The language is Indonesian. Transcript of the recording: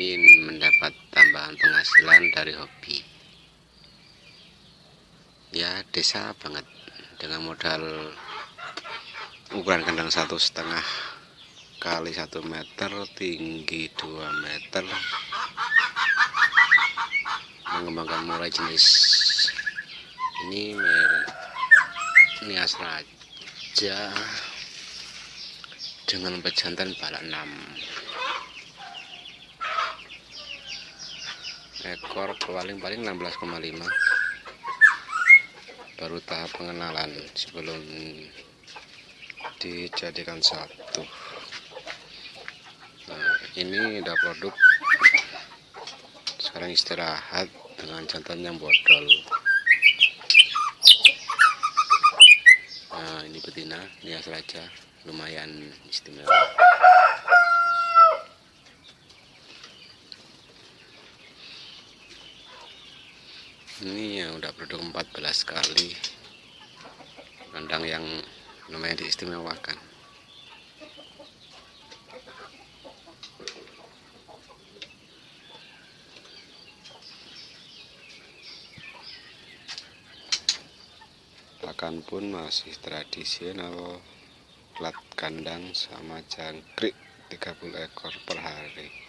ingin mendapat tambahan penghasilan dari hobi. Ya desa banget. Dengan modal ukuran kandang satu setengah kali satu meter tinggi 2 meter mengembangkan mulai jenis ini merek nias raja dengan pejantan balak 6 ekor paling-paling 16,5 baru tahap pengenalan sebelum dijadikan satu. Nah, ini udah produk. Sekarang istirahat dengan jantan yang bodol. Nah ini betina nias raja lumayan istimewa ini yang udah produk 14 kali. Kandang yang lumayan diistimewakan. Pakan pun masih tradisional. Plat kandang sama jangkrik 30 ekor per hari